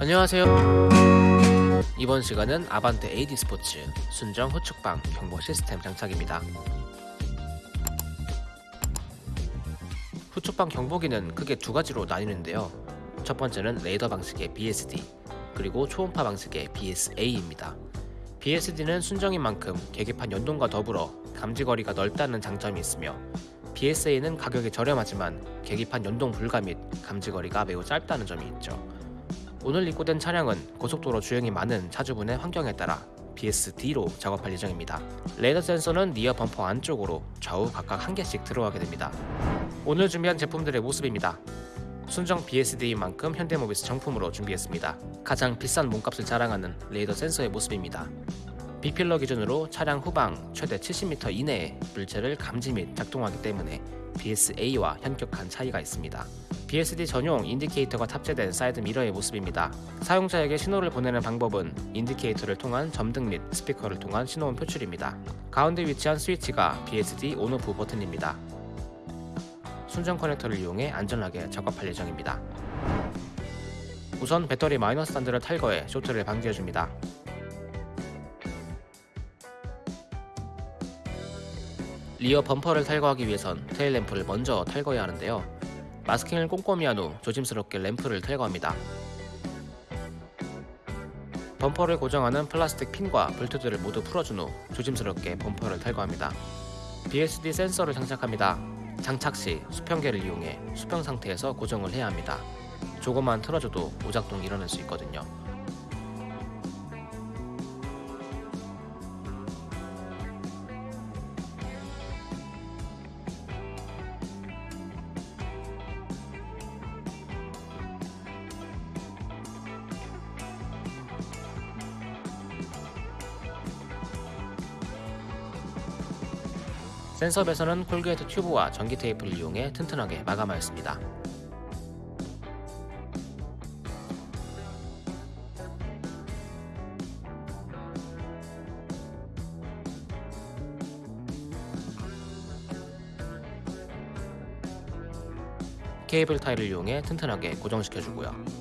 안녕하세요. 이번 시간은 아반떼 AD 스포츠 순정 후측방 경보 시스템 장착입니다. 후측방 경보기는 크게 두 가지로 나뉘는데요. 첫 번째는 레이더 방식의 BSD, 그리고 초음파 방식의 BSA입니다. BSD는 순정인 만큼 계기판 연동과 더불어 감지거리가 넓다는 장점이 있으며 BSA는 가격이 저렴하지만 계기판 연동 불가 및 감지거리가 매우 짧다는 점이 있죠. 오늘 입고된 차량은 고속도로 주행이 많은 차주분의 환경에 따라 BSD로 작업할 예정입니다. 레이더 센서는 rear 범퍼 안쪽으로 좌우 각각 한 개씩 들어가게 됩니다. 오늘 준비한 제품들의 모습입니다. 순정 BSD인 만큼 현대모비스 정품으로 준비했습니다. 가장 비싼 몸값을 자랑하는 레이더 센서의 모습입니다. B pillar 기준으로 차량 후방 최대 70m 이내에 물체를 감지 및 작동하기 때문에 BSA와 현격한 차이가 있습니다. BSD 전용 indicator가 탑재된 사이드 미러의 모습입니다. 사용자에게 신호를 보내는 방법은 indicator를 통한 점등 및 스피커를 통한 신호음 표출입니다. 가운데 위치한 스위치가 BSD on off 버튼입니다. 순정 커넥터를 이용해 안전하게 작업할 예정입니다. 우선 배터리 마이너스 단자를 탈거해 쇼트를 방지해줍니다. 리어 범퍼를 탈거하기 위해선 테일 램프를 먼저 탈거해야 하는데요. 마스킹을 꼼꼼히 한 후 조심스럽게 램프를 탈거합니다. 범퍼를 고정하는 플라스틱 핀과 볼트들을 모두 풀어준 후 조심스럽게 범퍼를 탈거합니다. BSD 센서를 장착합니다. 장착 시 수평계를 이용해 수평 상태에서 고정을 해야 합니다. 조금만 틀어줘도 오작동이 일어날 수 있거든요. 센서 배선은 콜게이트 튜브와 전기 테이프를 이용해 튼튼하게 마감하였습니다. 케이블 타일을 이용해 튼튼하게 고정시켜주고요.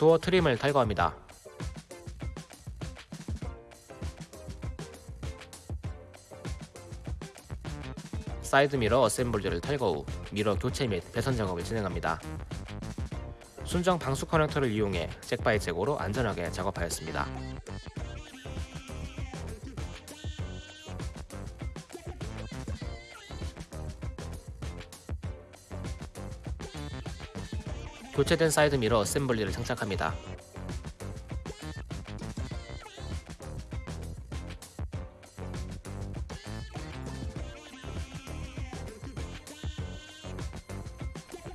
도어 trim을 탈거합니다. 사이드 미러 어셈블리를 탈거 후 미러 교체 및 배선 작업을 진행합니다. 순정 방수 커넥터를 이용해 jack by jack으로 안전하게 작업하였습니다. 교체된 사이드 미러 어셈블리를 장착합니다.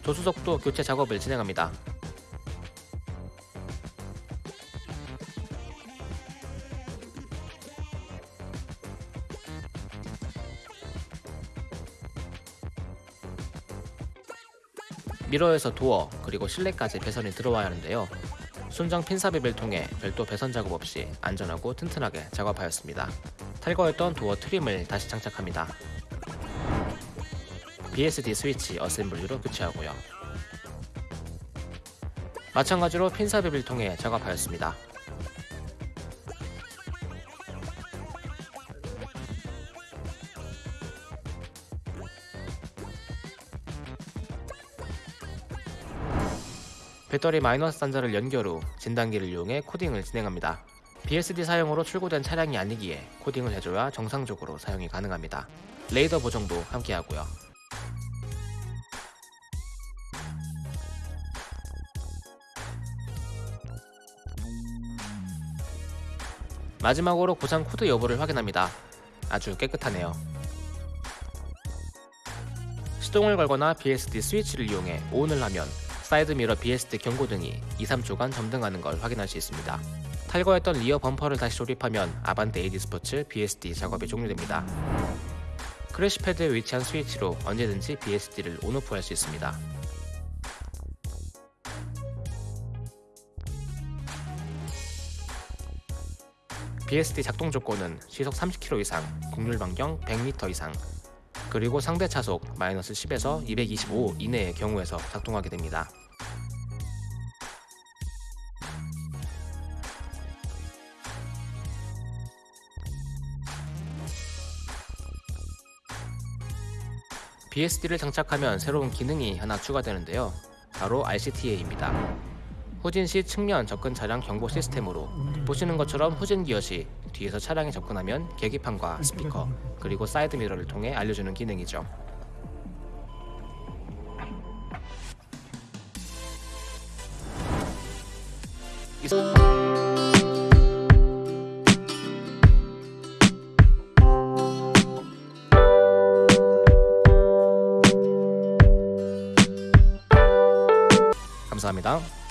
조수석도 교체 작업을 진행합니다. 미러에서 도어 그리고 실내까지 배선이 들어와야 하는데요. 순정 핀 삽입을 통해 별도 배선 작업 없이 안전하고 튼튼하게 작업하였습니다. 탈거했던 도어 트림을 다시 장착합니다. BSD 스위치 어셈블리로 교체하고요. 마찬가지로 핀 삽입을 통해 작업하였습니다. 배터리 마이너스 단자를 연결 후 진단기를 이용해 코딩을 진행합니다. BSD 사양으로 출고된 차량이 아니기에 코딩을 해줘야 정상적으로 사용이 가능합니다. 레이더 보정도 함께 하고요. 마지막으로 고장 코드 여부를 확인합니다. 아주 깨끗하네요. 시동을 걸거나 BSD 스위치를 이용해 ON을 하면 사이드 미러 BSD 경고등이 2, 3초간 점등하는 걸 확인할 수 있습니다. 탈거했던 rear 범퍼를 다시 조립하면 아반떼 AD 스포츠 BSD 작업이 종료됩니다. crash pad에 위치한 스위치로 언제든지 BSD를 on off 할 수 있습니다. BSD 작동 조건은 시속 30km 이상, 곡률 반경 100m 이상, 그리고 상대 차속 마이너스 10에서 225 이내의 경우에서 작동하게 됩니다. BSD를 장착하면 새로운 기능이 하나 추가되는데요. 바로 RCTA입니다. 후진 시 측면 접근 차량 경보 시스템으로 보시는 것처럼 후진 기어 시 뒤에서 차량이 접근하면 계기판과 스피커 그리고 사이드 미러를 통해 알려주는 기능이죠. 이- 감사합니다.